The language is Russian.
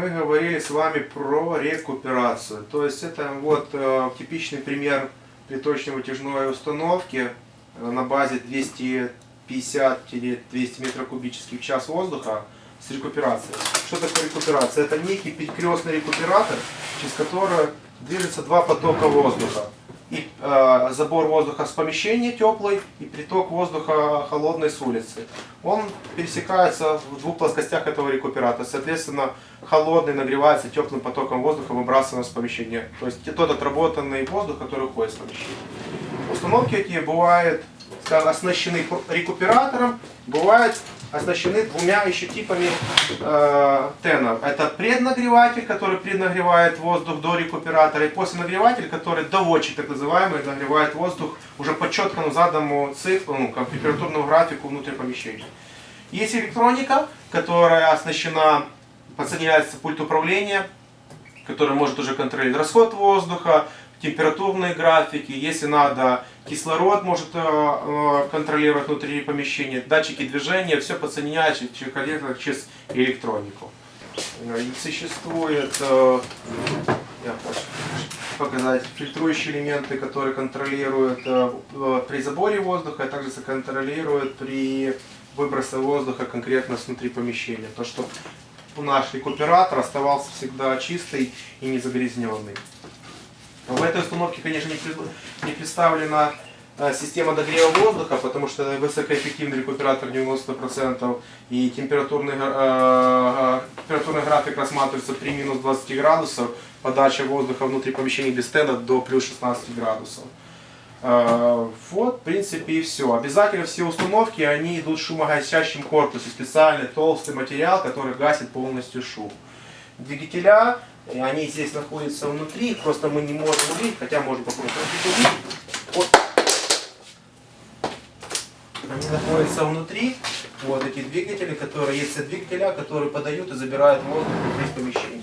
мы говорили с вами про рекуперацию. То есть это вот э, типичный пример приточно-вытяжной установки э, на базе 250-200 метров в час воздуха с рекуперацией. Что такое рекуперация? Это некий перекрестный рекуператор, через который движется два потока воздуха. И э, забор воздуха с помещения теплый и приток воздуха холодной с улицы. Он пересекается в двух плоскостях этого рекуператора. Соответственно, холодный нагревается теплым потоком воздуха, выбрасываем с помещения. То есть тот отработанный воздух, который уходит с помещения. Установки эти бывают оснащены рекуператором, бывают оснащены двумя еще типами э, тенов. Это преднагреватель, который преднагревает воздух до рекуператора, и посленагреватель, который доводчик, так называемый, нагревает воздух уже по четкому заданному циклу, ну, температурному графику внутри помещения. Есть электроника, которая оснащена, подсоединяется пульт управления, который может уже контролировать расход воздуха, температурные графики, если надо, кислород может э, э, контролировать внутри помещения, датчики движения, все подсоединяется через, электронику. Э, существует, я хочу показать, фильтрующие элементы, которые контролируют при заборе воздуха, а также контролируют при выбросе воздуха конкретно внутри помещения. То, что наш рекуператор оставался всегда чистый и не загрязненный. В этой установке, конечно, не представлена э, система догрева воздуха, потому что высокоэффективный рекуператор 90% и температурный, э, э, температурный график рассматривается при минус 20 градусов, подача воздуха внутри помещения без стенда до плюс 16 градусов. Э, вот, в принципе, и все. Обязательно все установки, они идут в шумогасящем корпусе, специальный толстый материал, который гасит полностью шум. Двигателя и они здесь находятся внутри, просто мы не можем увидеть, хотя можем попробовать увидеть. Вот. Они находятся внутри, вот эти двигатели, которые есть двигателя, которые подают и забирают воздух из помещения.